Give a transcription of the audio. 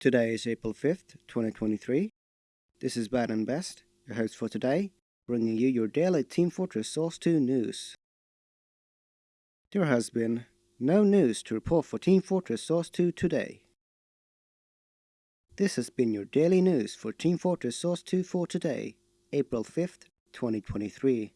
Today is April 5th, 2023. This is Bad and Best, your host for today, bringing you your daily Team Fortress Source 2 news. There has been no news to report for Team Fortress Source 2 today. This has been your daily news for Team Fortress Source 2 for today, April 5th, 2023.